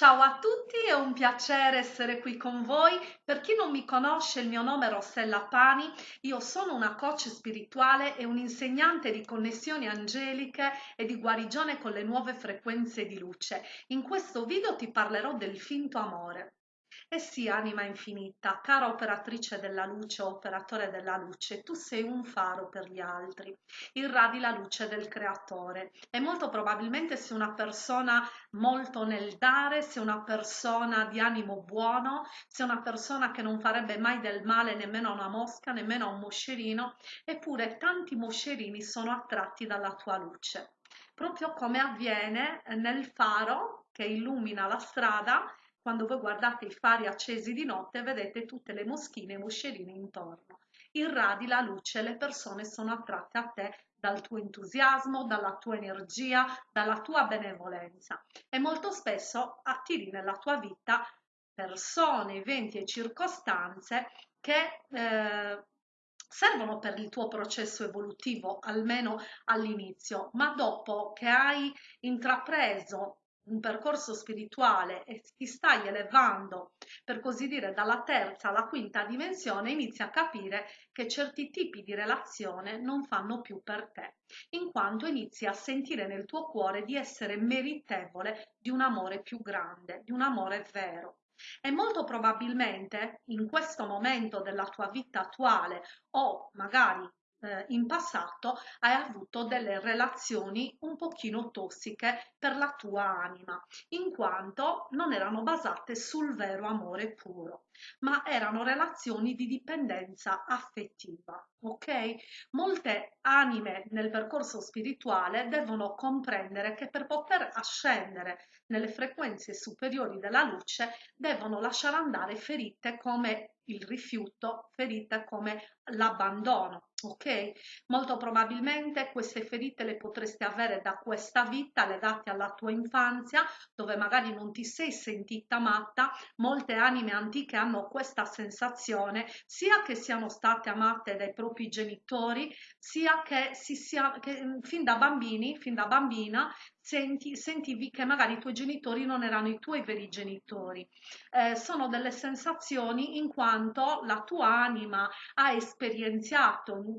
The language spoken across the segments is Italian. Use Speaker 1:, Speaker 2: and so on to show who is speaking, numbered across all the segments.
Speaker 1: Ciao a tutti, è un piacere essere qui con voi. Per chi non mi conosce, il mio nome è Rossella Pani, io sono una coach spirituale e un insegnante di connessioni angeliche e di guarigione con le nuove frequenze di luce. In questo video ti parlerò del finto amore. E sì, anima infinita, cara operatrice della luce, operatore della luce, tu sei un faro per gli altri, irradi la luce del creatore. E molto probabilmente sei una persona molto nel dare, sei una persona di animo buono, sei una persona che non farebbe mai del male nemmeno a una mosca, nemmeno a un moscerino, eppure tanti moscerini sono attratti dalla tua luce. Proprio come avviene nel faro che illumina la strada quando voi guardate i fari accesi di notte vedete tutte le moschine e moscerine intorno. Irradi la luce, le persone sono attratte a te dal tuo entusiasmo, dalla tua energia, dalla tua benevolenza e molto spesso attiri nella tua vita persone, eventi e circostanze che eh, servono per il tuo processo evolutivo, almeno all'inizio, ma dopo che hai intrapreso un percorso spirituale e ti stai elevando, per così dire, dalla terza alla quinta dimensione, inizi a capire che certi tipi di relazione non fanno più per te, in quanto inizi a sentire nel tuo cuore di essere meritevole di un amore più grande, di un amore vero. E molto probabilmente in questo momento della tua vita attuale o magari eh, in passato hai avuto delle relazioni un pochino tossiche per la tua anima, in quanto non erano basate sul vero amore puro, ma erano relazioni di dipendenza affettiva. Ok? Molte anime nel percorso spirituale devono comprendere che per poter ascendere nelle frequenze superiori della luce devono lasciare andare ferite come il rifiuto, ferite come l'abbandono, ok? Molto probabilmente queste ferite le potresti avere da questa vita legate alla tua infanzia, dove magari non ti sei sentita amata. Molte anime antiche hanno questa sensazione, sia che siano state amate dai propri genitori, sia che, si sia, che fin da bambini, fin da bambina, senti, sentivi che magari i tuoi genitori non erano i tuoi veri genitori. Eh, sono delle sensazioni in quanto la tua anima ha esperienziato in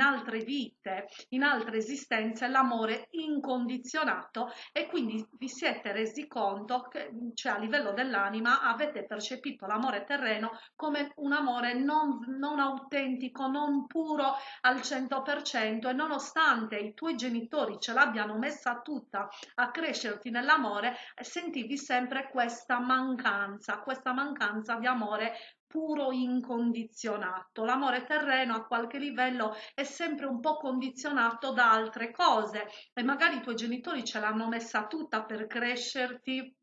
Speaker 1: altre vite, in altre esistenze, l'amore incondizionato e quindi vi siete resi conto che, cioè a livello dell'anima, avete percepito l'amore terreno come un amore non, non autentico, non puro al 100% e nonostante i tuoi genitori ce l'abbiano messa tutta a crescerti nell'amore, sentivi sempre questa mancanza, questa mancanza di amore puro incondizionato. L'amore terreno a qualche livello è sempre un po' condizionato da altre cose e magari i tuoi genitori ce l'hanno messa tutta per crescerti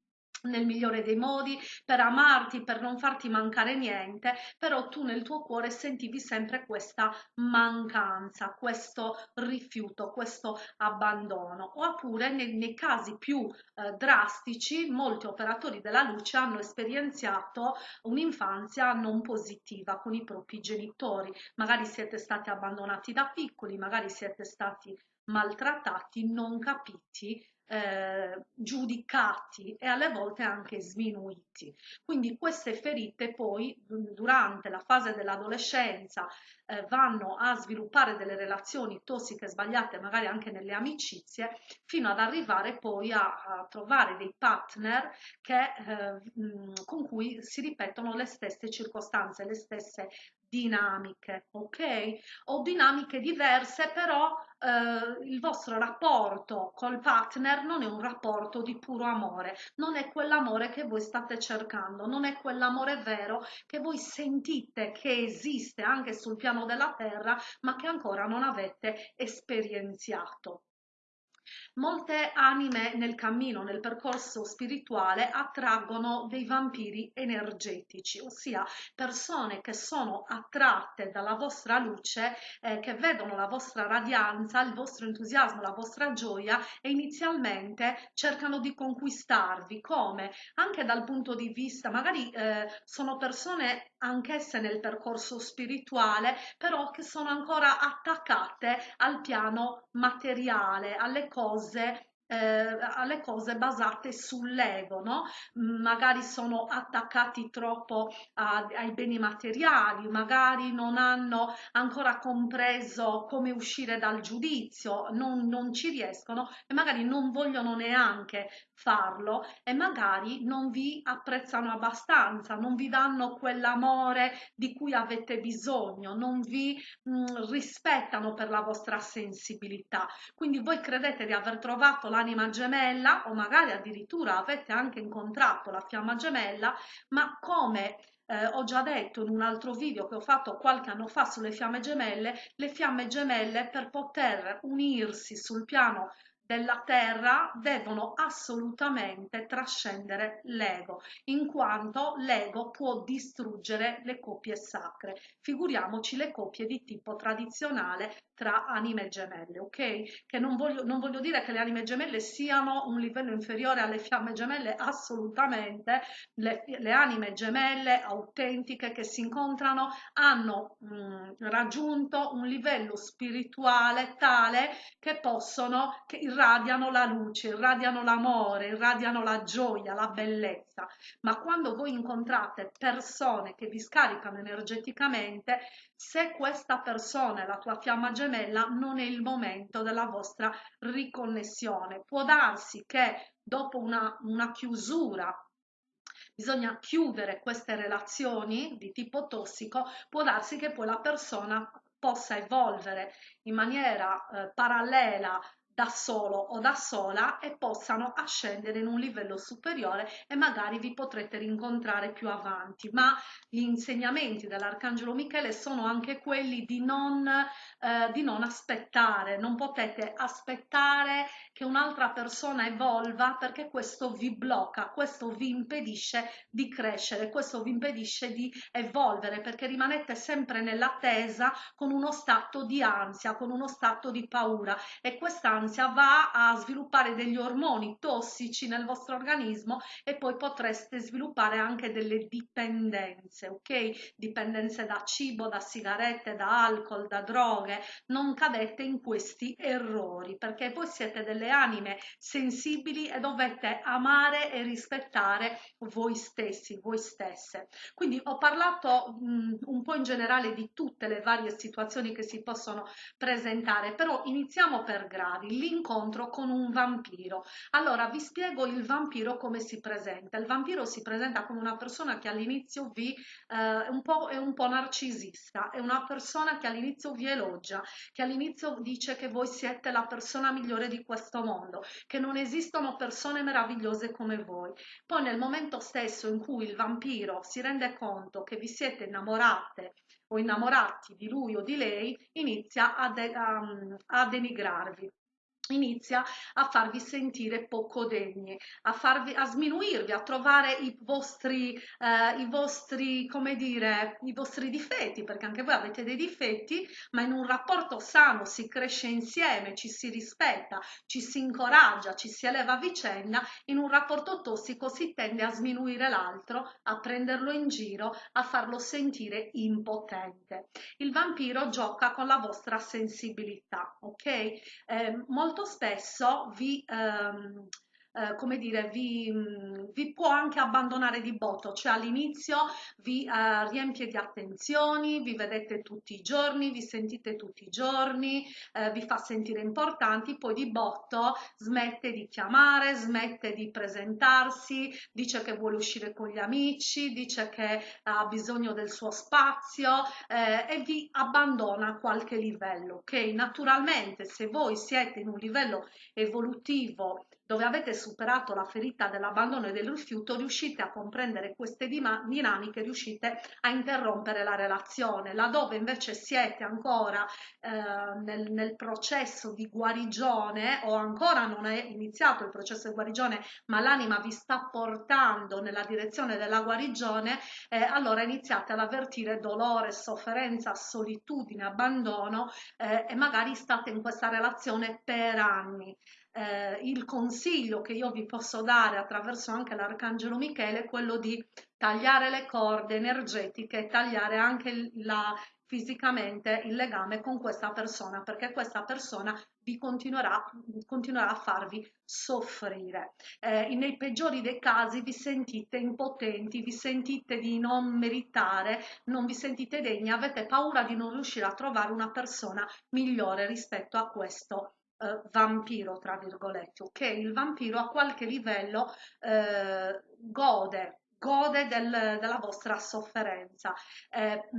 Speaker 1: nel migliore dei modi, per amarti, per non farti mancare niente, però tu nel tuo cuore sentivi sempre questa mancanza, questo rifiuto, questo abbandono. Oppure nei, nei casi più eh, drastici, molti operatori della luce hanno esperienziato un'infanzia non positiva con i propri genitori. Magari siete stati abbandonati da piccoli, magari siete stati maltrattati, non capiti eh, giudicati e alle volte anche sminuiti. Quindi queste ferite poi durante la fase dell'adolescenza eh, vanno a sviluppare delle relazioni tossiche sbagliate magari anche nelle amicizie fino ad arrivare poi a, a trovare dei partner che, eh, con cui si ripetono le stesse circostanze, le stesse dinamiche, ok? O dinamiche diverse, però eh, il vostro rapporto col partner non è un rapporto di puro amore, non è quell'amore che voi state cercando, non è quell'amore vero che voi sentite che esiste anche sul piano della terra, ma che ancora non avete esperienziato. Molte anime nel cammino, nel percorso spirituale, attraggono dei vampiri energetici, ossia persone che sono attratte dalla vostra luce, eh, che vedono la vostra radianza, il vostro entusiasmo, la vostra gioia e inizialmente cercano di conquistarvi. Come? Anche dal punto di vista, magari eh, sono persone anch'esse nel percorso spirituale, però che sono ancora attaccate al piano materiale, alle cose eh, alle cose basate sull'ego, no? Magari sono attaccati troppo a, ai beni materiali, magari non hanno ancora compreso come uscire dal giudizio, non, non ci riescono e magari non vogliono neanche farlo e magari non vi apprezzano abbastanza, non vi danno quell'amore di cui avete bisogno, non vi mh, mm, rispettano per la vostra sensibilità. Quindi voi credete di aver trovato l'anima gemella o magari addirittura avete anche incontrato la fiamma gemella, ma come eh, ho già detto in un altro video che ho fatto qualche anno fa sulle fiamme gemelle, le fiamme gemelle per poter unirsi sul piano della terra devono assolutamente trascendere l'ego, in quanto l'ego può distruggere le coppie sacre. Figuriamoci le coppie di tipo tradizionale tra anime gemelle, ok? Che non voglio, non voglio dire che le anime gemelle siano un livello inferiore alle fiamme gemelle, assolutamente. Le, le anime gemelle autentiche che si incontrano hanno mh, mm, raggiunto un livello spirituale tale che possono, che irradiano la luce, irradiano l'amore, irradiano la gioia, la bellezza. Ma quando voi incontrate persone che vi scaricano energeticamente, se questa persona è la tua fiamma gemella, non è il momento della vostra riconnessione. Può darsi che dopo una, una chiusura bisogna chiudere queste relazioni di tipo tossico, può darsi che poi la persona possa evolvere in maniera eh, parallela da solo o da sola e possano ascendere in un livello superiore e magari vi potrete rincontrare più avanti. Ma gli insegnamenti dell'Arcangelo Michele sono anche quelli di non, eh, di non aspettare, non potete aspettare che un'altra persona evolva perché questo vi blocca, questo vi impedisce di crescere, questo vi impedisce di evolvere perché rimanete sempre nell'attesa con uno stato di ansia, con uno stato di paura e questa l'ansia va a sviluppare degli ormoni tossici nel vostro organismo e poi potreste sviluppare anche delle dipendenze, ok? Dipendenze da cibo, da sigarette, da alcol, da droghe. Non cadete in questi errori perché voi siete delle anime sensibili e dovete amare e rispettare voi stessi, voi stesse. Quindi ho parlato mh, un po' in generale di tutte le varie situazioni che si possono presentare, però iniziamo per gradi l'incontro con un vampiro. Allora vi spiego il vampiro come si presenta. Il vampiro si presenta come una persona che all'inizio vi eh, un po', è un po' narcisista, è una persona che all'inizio vi elogia, che all'inizio dice che voi siete la persona migliore di questo mondo, che non esistono persone meravigliose come voi. Poi nel momento stesso in cui il vampiro si rende conto che vi siete innamorate o innamorati di lui o di lei, inizia a, de a, a denigrarvi inizia a farvi sentire poco degni, a, farvi, a sminuirvi, a trovare i vostri, eh, i vostri, come dire, i vostri difetti, perché anche voi avete dei difetti, ma in un rapporto sano si cresce insieme, ci si rispetta, ci si incoraggia, ci si eleva a vicenda, in un rapporto tossico si tende a sminuire l'altro, a prenderlo in giro, a farlo sentire impotente. Il vampiro gioca con la vostra sensibilità, ok? Eh, molto spesso vi ehm, eh, come dire, vi, mm, vi, può anche abbandonare di botto, cioè all'inizio vi eh, riempie di attenzioni, vi vedete tutti i giorni, vi sentite tutti i giorni, eh, vi fa sentire importanti, poi di botto smette di chiamare, smette di presentarsi, dice che vuole uscire con gli amici, dice che ha bisogno del suo spazio eh, e vi abbandona a qualche livello, ok? Naturalmente se voi siete in un livello evolutivo dove avete superato la ferita dell'abbandono e del rifiuto, riuscite a comprendere queste dinamiche, riuscite a interrompere la relazione. Laddove invece siete ancora eh, nel, nel, processo di guarigione o ancora non è iniziato il processo di guarigione, ma l'anima vi sta portando nella direzione della guarigione, eh, allora iniziate ad avvertire dolore, sofferenza, solitudine, abbandono eh, e magari state in questa relazione per anni eh, il consiglio che io vi posso dare attraverso anche l'Arcangelo Michele è quello di tagliare le corde energetiche, tagliare anche la, fisicamente il legame con questa persona perché questa persona vi continuerà, continuerà a farvi soffrire. Eh, nei peggiori dei casi vi sentite impotenti, vi sentite di non meritare, non vi sentite degni, avete paura di non riuscire a trovare una persona migliore rispetto a questo eh, vampiro, tra virgolette, ok? Il vampiro a qualche livello eh, gode gode del, della vostra sofferenza eh,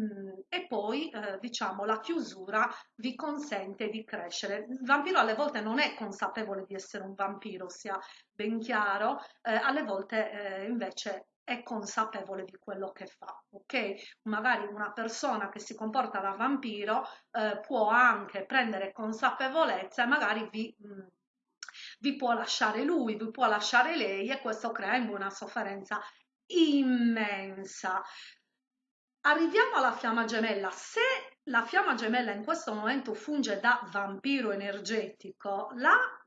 Speaker 1: e poi eh, diciamo la chiusura vi consente di crescere il vampiro alle volte non è consapevole di essere un vampiro sia ben chiaro eh, alle volte eh, invece è consapevole di quello che fa, ok? Magari una persona che si comporta da vampiro eh, può anche prendere consapevolezza e magari vi, mh, vi può lasciare lui, vi può lasciare lei e questo crea in una sofferenza immensa. Arriviamo alla fiamma gemella. Se la fiamma gemella in questo momento funge da vampiro energetico,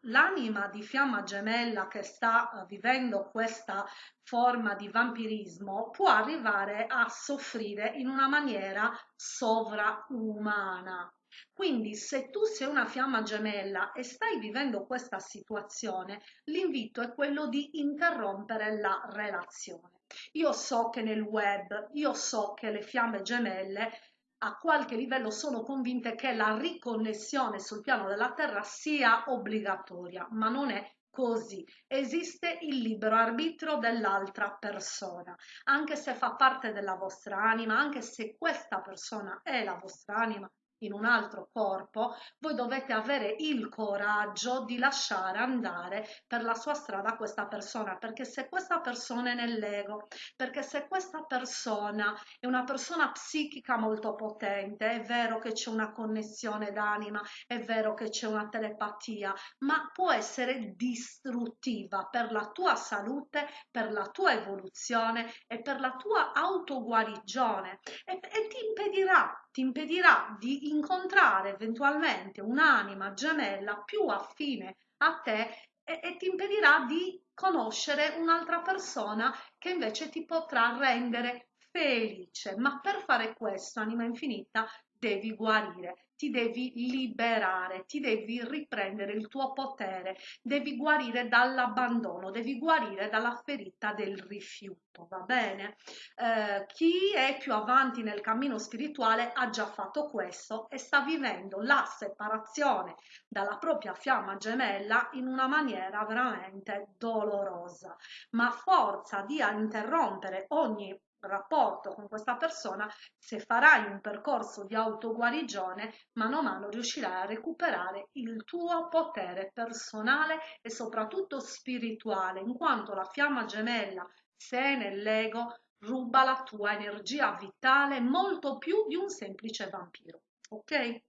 Speaker 1: l'anima la, di fiamma gemella che sta uh, vivendo questa forma di vampirismo può arrivare a soffrire in una maniera sovraumana. Quindi se tu sei una fiamma gemella e stai vivendo questa situazione, l'invito è quello di interrompere la relazione. Io so che nel web, io so che le fiamme gemelle a qualche livello sono convinte che la riconnessione sul piano della Terra sia obbligatoria, ma non è così. Esiste il libero arbitrio dell'altra persona, anche se fa parte della vostra anima, anche se questa persona è la vostra anima, in un altro corpo, voi dovete avere il coraggio di lasciare andare per la sua strada questa persona, perché se questa persona è nell'ego, perché se questa persona è una persona psichica molto potente, è vero che c'è una connessione d'anima, è vero che c'è una telepatia, ma può essere distruttiva per la tua salute, per la tua evoluzione e per la tua autoguarigione. E, e ti impedirà ti impedirà di incontrare eventualmente un'anima gemella più affine a te e, e ti impedirà di conoscere un'altra persona che invece ti potrà rendere felice. Ma per fare questo, anima infinita, devi guarire ti devi liberare, ti devi riprendere il tuo potere, devi guarire dall'abbandono, devi guarire dalla ferita del rifiuto, va bene? Eh, chi è più avanti nel cammino spirituale ha già fatto questo e sta vivendo la separazione dalla propria fiamma gemella in una maniera veramente dolorosa, ma forza di interrompere ogni rapporto con questa persona, se farai un percorso di autoguarigione, mano a mano riuscirai a recuperare il tuo potere personale e soprattutto spirituale, in quanto la fiamma gemella, se è nell'ego, ruba la tua energia vitale molto più di un semplice vampiro. Ok?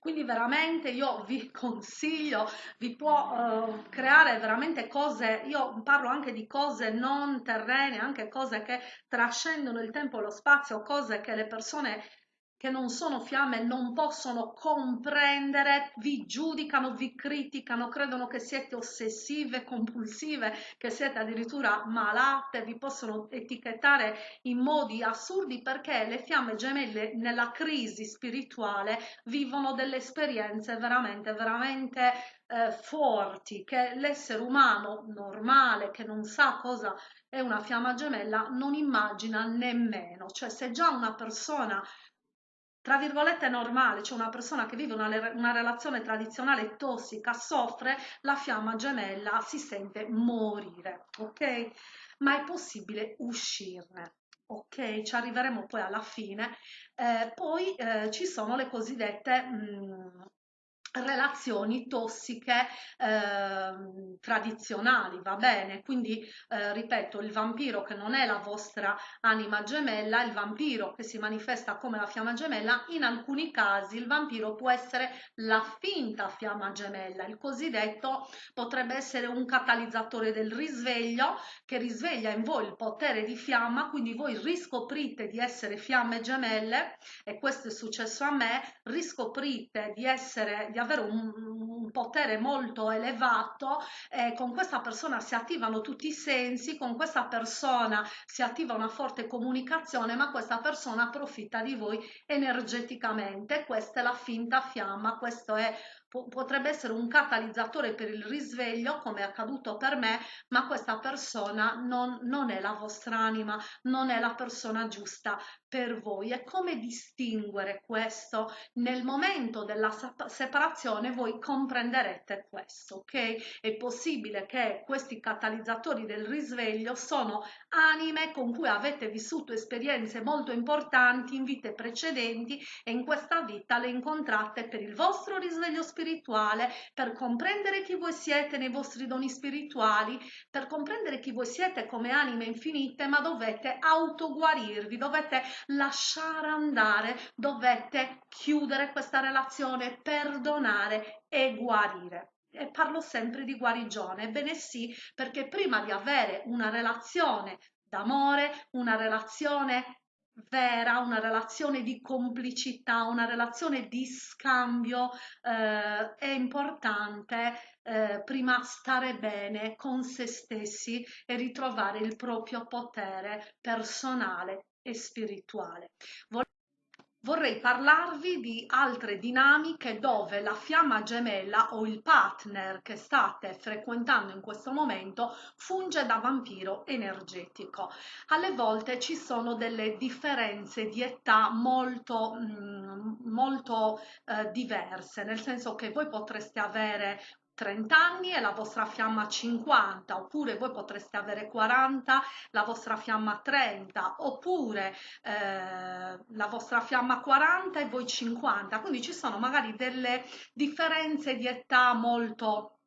Speaker 1: Quindi veramente io vi consiglio, vi può uh, creare veramente cose, io parlo anche di cose non terrene, anche cose che trascendono il tempo e lo spazio, cose che le persone che non sono fiamme non possono comprendere, vi giudicano, vi criticano, credono che siete ossessive, compulsive, che siete addirittura malate, vi possono etichettare in modi assurdi perché le fiamme gemelle nella crisi spirituale vivono delle esperienze veramente, veramente eh, forti che l'essere umano normale che non sa cosa è una fiamma gemella non immagina nemmeno. Cioè se già una persona tra virgolette normale, cioè una persona che vive una, una, relazione tradizionale tossica, soffre, la fiamma gemella si sente morire, ok? Ma è possibile uscirne. Ok, ci arriveremo poi alla fine. Eh, poi eh, ci sono le cosiddette mh, mm, relazioni tossiche eh, tradizionali va bene? Quindi eh, ripeto il vampiro che non è la vostra anima gemella il vampiro che si manifesta come la fiamma gemella in alcuni casi il vampiro può essere la finta fiamma gemella. Il cosiddetto potrebbe essere un catalizzatore del risveglio che risveglia in voi il potere di fiamma quindi voi riscoprite di essere fiamme gemelle e questo è successo a me riscoprite di essere di avere un, un potere molto elevato, eh, con questa persona si attivano tutti i sensi, con questa persona si attiva una forte comunicazione, ma questa persona approfitta di voi energeticamente. Questa è la finta fiamma, questo è potrebbe essere un catalizzatore per il risveglio, come è accaduto per me, ma questa persona non, non è la vostra anima, non è la persona giusta per voi. E come distinguere questo? Nel momento della separazione voi comprenderete questo, ok? È possibile che questi catalizzatori del risveglio sono anime con cui avete vissuto esperienze molto importanti in vite precedenti e in questa vita le incontrate per il vostro risveglio spirituale, per comprendere chi voi siete nei vostri doni spirituali, per comprendere chi voi siete come anime infinite, ma dovete autoguarirvi, dovete lasciare andare, dovete chiudere questa relazione, perdonare e guarire. E parlo sempre di guarigione, ebbene sì, perché prima di avere una relazione d'amore, una relazione vera, una relazione di complicità, una relazione di scambio, eh, è importante eh, prima stare bene con se stessi e ritrovare il proprio potere personale e spirituale. Vorrei parlarvi di altre dinamiche dove la fiamma gemella o il partner che state frequentando in questo momento funge da vampiro energetico. Alle volte ci sono delle differenze di età molto, mm, molto eh, diverse, nel senso che voi potreste avere 30 anni e la vostra fiamma 50, oppure voi potreste avere 40, la vostra fiamma 30, oppure eh, la vostra fiamma 40 e voi 50. Quindi ci sono magari delle differenze di età molto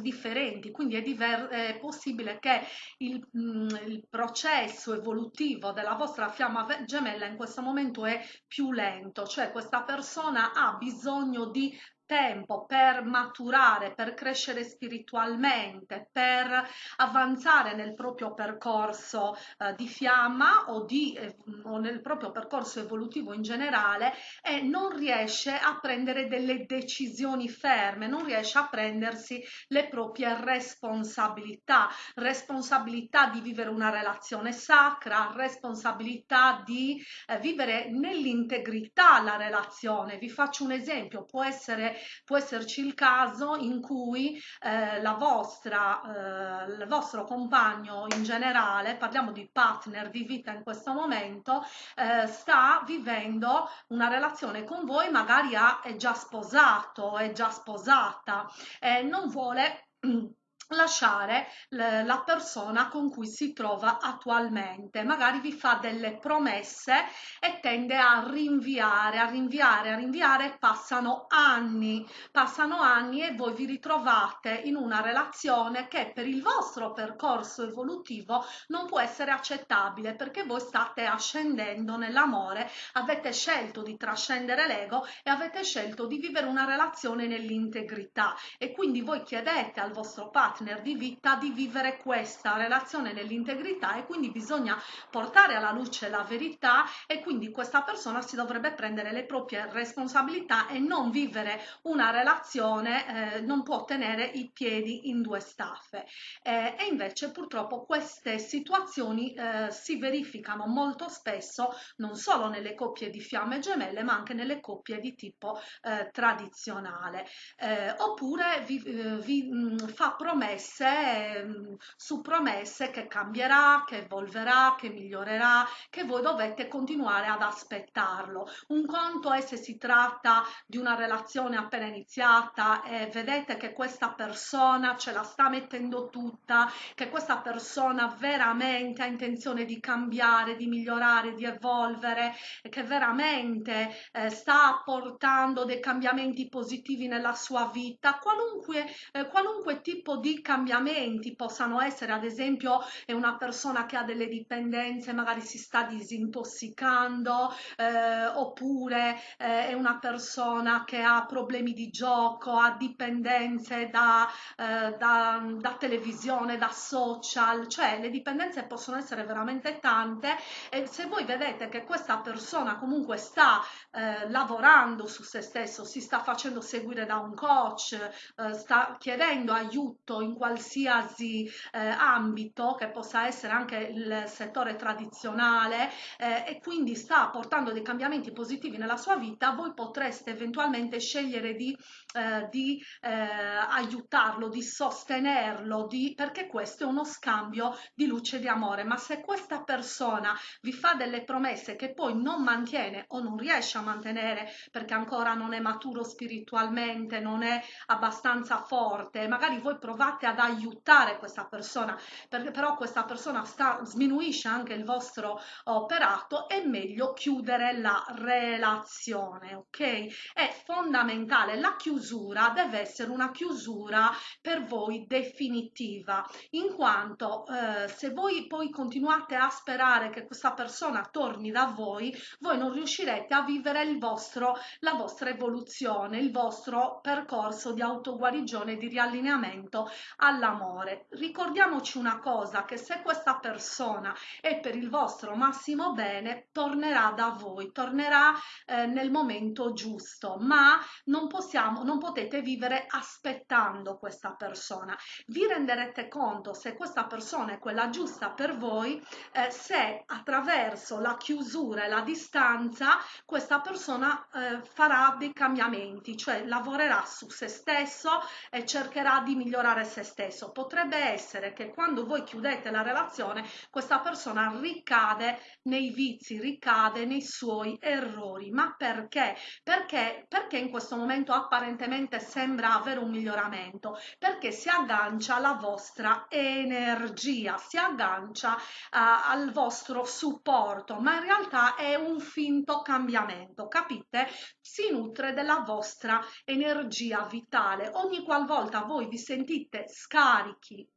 Speaker 1: differenti, quindi è, è possibile che il, mh, mm, il, processo evolutivo della vostra fiamma gemella in questo momento è più lento, cioè questa persona ha bisogno di tempo per maturare, per crescere spiritualmente, per avanzare nel proprio percorso eh, di fiamma o, di, eh, o nel proprio percorso evolutivo in generale e non riesce a prendere delle decisioni ferme, non riesce a prendersi le proprie responsabilità, responsabilità di vivere una relazione sacra, responsabilità di eh, vivere nell'integrità la relazione. Vi faccio un esempio, può essere può esserci il caso in cui eh, la vostra, eh, il vostro compagno in generale, parliamo di partner di vita in questo momento, eh, sta vivendo una relazione con voi, magari ha, è già sposato, è già sposata, e non vuole lasciare la persona con cui si trova attualmente. Magari vi fa delle promesse e tende a rinviare a rinviare a rinviare. Passano anni passano anni e voi vi ritrovate in una relazione che per il vostro percorso evolutivo non può essere accettabile perché voi state ascendendo nell'amore avete scelto di trascendere l'ego e avete scelto di vivere una relazione nell'integrità. E quindi voi chiedete al vostro partner partner di vita di vivere questa relazione nell'integrità e quindi bisogna portare alla luce la verità e quindi questa persona si dovrebbe prendere le proprie responsabilità e non vivere una relazione, eh, non può tenere i piedi in due staffe. Eh, e invece purtroppo queste situazioni eh, si verificano molto spesso non solo nelle coppie di fiamme gemelle ma anche nelle coppie di tipo eh, tradizionale. Eh, oppure vi, eh, vi mh, fa promesse promesse mm, su promesse che cambierà, che evolverà, che migliorerà, che voi dovete continuare ad aspettarlo. Un conto è se si tratta di una relazione appena iniziata e vedete che questa persona ce la sta mettendo tutta, che questa persona veramente ha intenzione di cambiare, di migliorare, di evolvere, che veramente eh, sta apportando dei cambiamenti positivi nella sua vita, qualunque, eh, qualunque tipo di cambiamenti possano essere ad esempio è una persona che ha delle dipendenze magari si sta disintossicando eh, oppure eh, è una persona che ha problemi di gioco ha dipendenze da, eh, da, da televisione da social cioè le dipendenze possono essere veramente tante e se voi vedete che questa persona comunque sta eh, lavorando su se stesso si sta facendo seguire da un coach eh, sta chiedendo aiuto in qualsiasi eh, ambito, che possa essere anche il settore tradizionale eh, e quindi sta portando dei cambiamenti positivi nella sua vita, voi potreste eventualmente scegliere di, eh, di eh, aiutarlo, di sostenerlo, di, perché questo è uno scambio di luce e di amore. Ma se questa persona vi fa delle promesse che poi non mantiene o non riesce a mantenere perché ancora non è maturo spiritualmente, non è abbastanza forte, magari voi provate ad aiutare questa persona, perché però questa persona sta, sminuisce anche il vostro operato, è meglio chiudere la relazione, ok? È fondamentale, la chiusura deve essere una chiusura per voi definitiva, in quanto eh, se voi poi continuate a sperare che questa persona torni da voi, voi non riuscirete a vivere il vostro, la vostra evoluzione, il vostro percorso di autoguarigione, di riallineamento all'amore. Ricordiamoci una cosa, che se questa persona è per il vostro massimo bene, tornerà da voi, tornerà eh, nel momento giusto, ma non possiamo, non potete vivere aspettando questa persona. Vi renderete conto se questa persona è quella giusta per voi, eh, se attraverso la chiusura e la distanza questa persona eh, farà dei cambiamenti, cioè lavorerà su se stesso e cercherà di migliorare se stesso. Potrebbe essere che quando voi chiudete la relazione questa persona ricade nei vizi, ricade nei suoi errori. Ma perché? Perché, perché in questo momento apparentemente sembra avere un miglioramento? Perché si aggancia alla vostra energia, si aggancia uh, al vostro supporto, ma in realtà è un finto cambiamento, capite? Si nutre della vostra energia vitale. Ogni qualvolta voi vi sentite scarichi,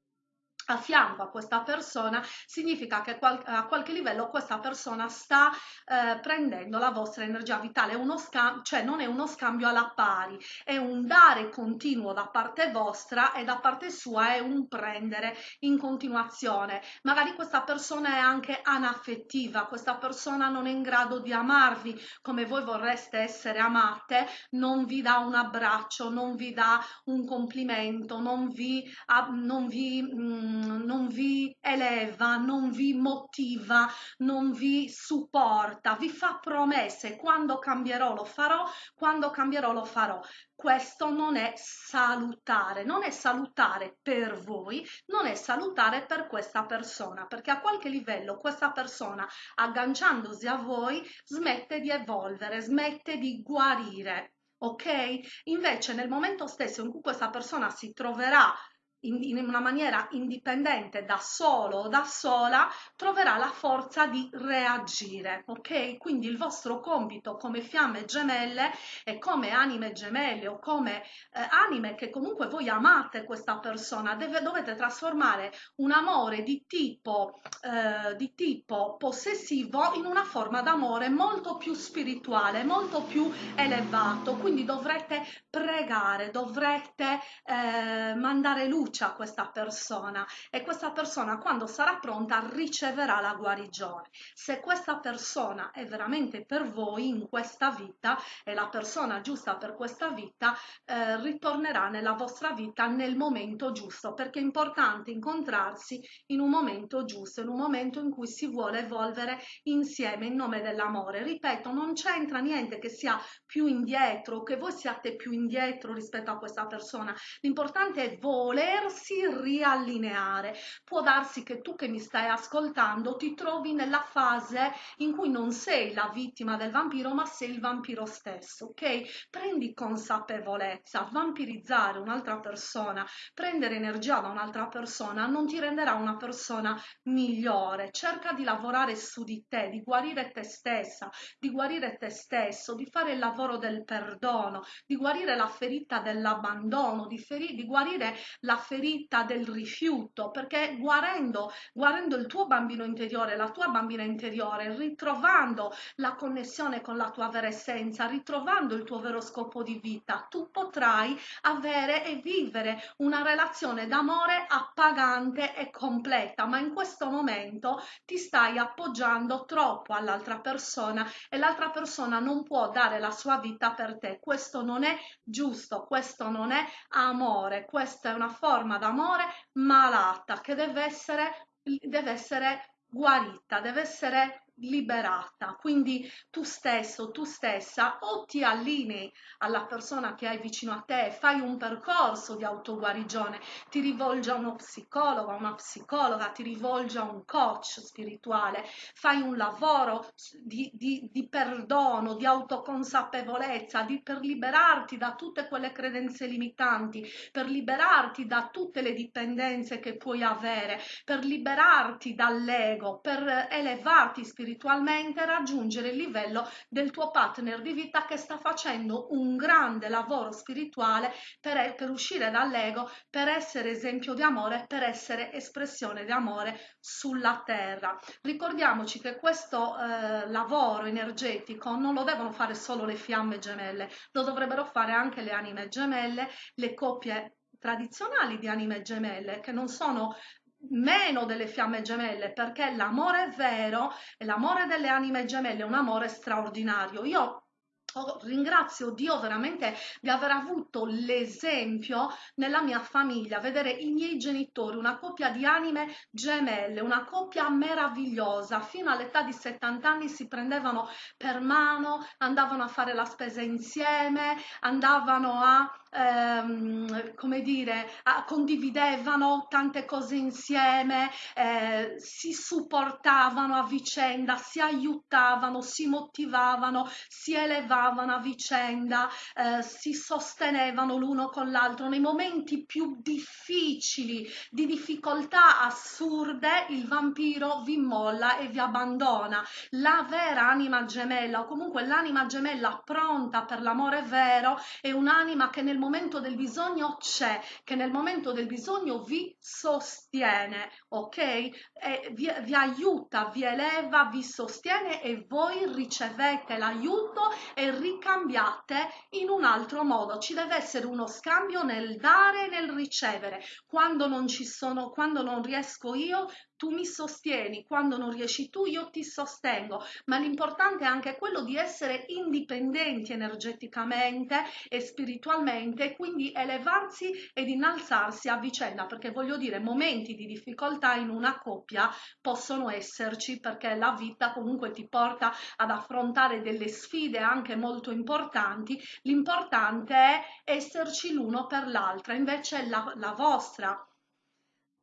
Speaker 1: a fianco a questa persona significa che a qualche livello questa persona sta eh, prendendo la vostra energia vitale, cioè non è uno scambio alla pari, è un dare continuo da parte vostra e da parte sua è un prendere in continuazione. Magari questa persona è anche anaffettiva, questa persona non è in grado di amarvi come voi vorreste essere amate, non vi dà un abbraccio, non vi dà un complimento, non vi, non vi mh, mm, non vi eleva, non vi motiva, non vi supporta, vi fa promesse, quando cambierò lo farò, quando cambierò lo farò. Questo non è salutare, non è salutare per voi, non è salutare per questa persona, perché a qualche livello questa persona, agganciandosi a voi, smette di evolvere, smette di guarire ok? Invece nel momento stesso in cui questa persona si troverà in, in, una maniera indipendente da solo o da sola troverà la forza di reagire ok? Quindi il vostro compito come fiamme gemelle e come anime gemelle o come eh, anime che comunque voi amate questa persona deve, dovete trasformare un amore di tipo eh, di tipo possessivo in una forma d'amore molto più spirituale molto più elevato. Quindi dovrete pregare dovrete eh, mandare luce fiducia a questa persona e questa persona quando sarà pronta riceverà la guarigione. Se questa persona è veramente per voi in questa vita, è la persona giusta per questa vita, eh, ritornerà nella vostra vita nel momento giusto, perché è importante incontrarsi in un momento giusto, in un momento in cui si vuole evolvere insieme in nome dell'amore. Ripeto, non c'entra niente che sia più indietro, che voi siate più indietro rispetto a questa persona. L'importante è voler volersi riallineare. Può darsi che tu che mi stai ascoltando ti trovi nella fase in cui non sei la vittima del vampiro, ma sei il vampiro stesso, ok? Prendi consapevolezza, vampirizzare un'altra persona, prendere energia da un'altra persona non ti renderà una persona migliore. Cerca di lavorare su di te, di guarire te stessa, di guarire te stesso, di fare il lavoro del perdono, di guarire la ferita dell'abbandono, di, di guarire la ferita del rifiuto, perché guarendo, guarendo il tuo bambino interiore, la tua bambina interiore, ritrovando la connessione con la tua vera essenza, ritrovando il tuo vero scopo di vita, tu potrai avere e vivere una relazione d'amore appagante e completa, ma in questo momento ti stai appoggiando troppo all'altra persona e l'altra persona non può dare la sua vita per te. Questo non è giusto, questo non è amore, questa è una forma forma d'amore malata che deve essere, deve essere guarita, deve essere liberata. Quindi tu stesso, tu stessa, o ti allinei alla persona che hai vicino a te, fai un percorso di autoguarigione, ti rivolgi a uno psicologo, a una psicologa, ti rivolgi a un coach spirituale, fai un lavoro di, di, di perdono, di autoconsapevolezza, di, per liberarti da tutte quelle credenze limitanti, per liberarti da tutte le dipendenze che puoi avere, per liberarti dall'ego, per elevarti spiritualmente spiritualmente raggiungere il livello del tuo partner di vita che sta facendo un grande lavoro spirituale per, per uscire dall'ego, per essere esempio di amore, per essere espressione di amore sulla terra. Ricordiamoci che questo eh, lavoro energetico non lo devono fare solo le fiamme gemelle, lo dovrebbero fare anche le anime gemelle, le coppie tradizionali di anime gemelle che non sono meno delle fiamme gemelle perché l'amore vero e l'amore delle anime gemelle è un amore straordinario. Io ringrazio Dio veramente di aver avuto l'esempio nella mia famiglia, vedere i miei genitori, una coppia di anime gemelle, una coppia meravigliosa, fino all'età di 70 anni si prendevano per mano, andavano a fare la spesa insieme, andavano a ehm, come dire, a, condividevano tante cose insieme, eh, si supportavano a vicenda, si aiutavano, si motivavano, si elevavano a vicenda, eh, si sostenevano l'uno con l'altro nei momenti più difficili, di difficoltà assurde, il vampiro vi molla e vi abbandona. La vera anima gemella o comunque l'anima gemella pronta per l'amore vero è un'anima che nel nel momento del bisogno c'è, che nel momento del bisogno vi sostiene, ok? E vi, vi aiuta, vi eleva, vi sostiene e voi ricevete l'aiuto e ricambiate in un altro modo. Ci deve essere uno scambio nel dare e nel ricevere. Quando non ci sono, quando non riesco io, tu mi sostieni, quando non riesci tu io ti sostengo, ma l'importante è anche quello di essere indipendenti energeticamente e spiritualmente quindi elevarsi ed innalzarsi a vicenda, perché voglio dire, momenti di difficoltà in una coppia possono esserci perché la vita comunque ti porta ad affrontare delle sfide anche molto importanti, l'importante è esserci l'uno per l'altra, invece la, la vostra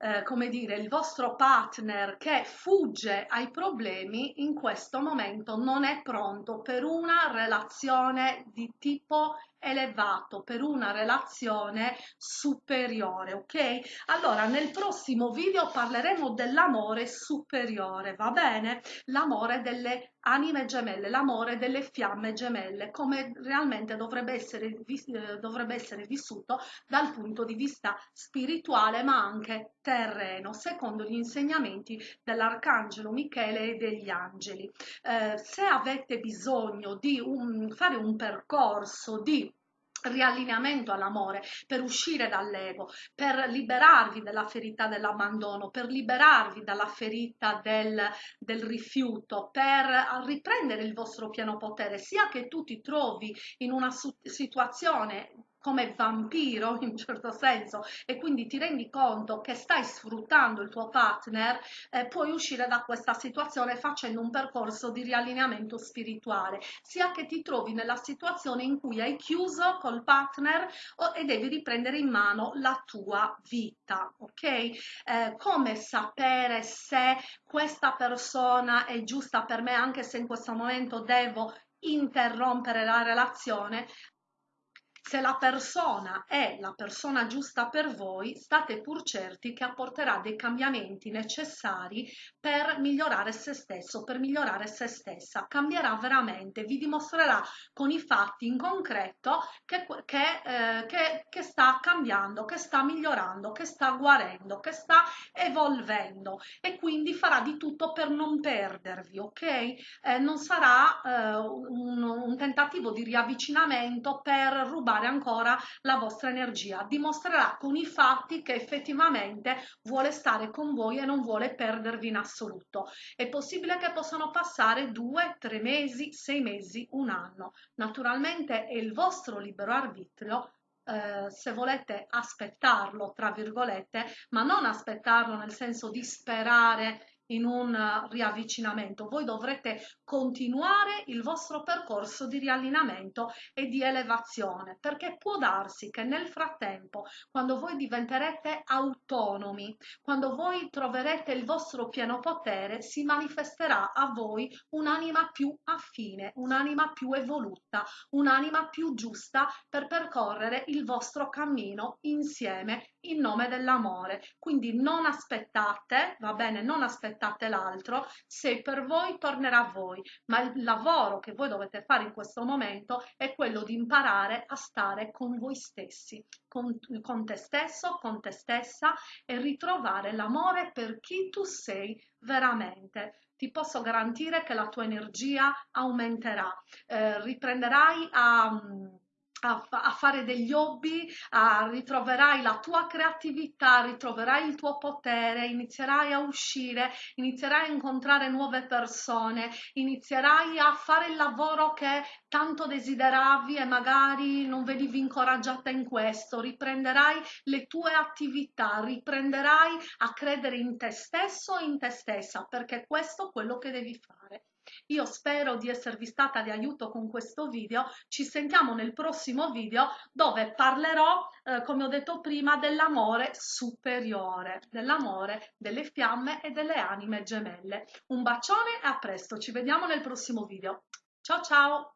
Speaker 1: eh, come dire, il vostro partner che fugge ai problemi in questo momento non è pronto per una relazione di tipo elevato per una relazione superiore ok? Allora nel prossimo video parleremo dell'amore superiore va bene? L'amore delle anime gemelle l'amore delle fiamme gemelle come realmente dovrebbe essere, eh, dovrebbe essere vissuto dal punto di vista spirituale ma anche terreno secondo gli insegnamenti dell'arcangelo michele e degli angeli. Eh, se avete bisogno di un, fare un percorso di riallineamento all'amore, per uscire dall'ego, per liberarvi dalla ferita dell'abbandono, per liberarvi dalla ferita del, del, rifiuto, per riprendere il vostro pieno potere, sia che tu ti trovi in una situazione come vampiro in un certo senso e quindi ti rendi conto che stai sfruttando il tuo partner, eh, puoi uscire da questa situazione facendo un percorso di riallineamento spirituale, sia che ti trovi nella situazione in cui hai chiuso col partner o, e devi riprendere in mano la tua vita, ok? Eh, come sapere se questa persona è giusta per me anche se in questo momento devo interrompere la relazione se la persona è la persona giusta per voi, state pur certi che apporterà dei cambiamenti necessari per migliorare se stesso, per migliorare se stessa. Cambierà veramente, vi dimostrerà con i fatti in concreto che, che, eh, che, che sta cambiando, che sta migliorando, che sta guarendo, che sta evolvendo e quindi farà di tutto per non perdervi, ok? Eh, non sarà eh, un, un tentativo di riavvicinamento per rubare sviluppare ancora la vostra energia, dimostrerà con i fatti che effettivamente vuole stare con voi e non vuole perdervi in assoluto. È possibile che possano passare due, tre mesi, sei mesi, un anno. Naturalmente è il vostro libero arbitrio eh, se volete aspettarlo, tra virgolette, ma non aspettarlo nel senso di sperare in un riavvicinamento, voi dovrete continuare il vostro percorso di riallineamento e di elevazione, perché può darsi che nel frattempo, quando voi diventerete autonomi, quando voi troverete il vostro pieno potere, si manifesterà a voi un'anima più affine, un'anima più evoluta, un'anima più giusta per percorrere il vostro cammino insieme in nome dell'amore. Quindi non aspettate, va bene, non aspettate l'altro, se per voi tornerà a voi, ma il lavoro che voi dovete fare in questo momento è quello di imparare a stare con voi stessi, con, con te stesso, con te stessa e ritrovare l'amore per chi tu sei veramente. Ti posso garantire che la tua energia aumenterà, eh, riprenderai a, a, a, fare degli hobby, a, ritroverai la tua creatività, ritroverai il tuo potere, inizierai a uscire, inizierai a incontrare nuove persone, inizierai a fare il lavoro che tanto desideravi e magari non venivi incoraggiata in questo, riprenderai le tue attività, riprenderai a credere in te stesso e in te stessa, perché questo è quello che devi fare. Io spero di esservi stata di aiuto con questo video, ci sentiamo nel prossimo video dove parlerò, eh, come ho detto prima, dell'amore superiore, dell'amore delle fiamme e delle anime gemelle. Un bacione e a presto, ci vediamo nel prossimo video. Ciao ciao!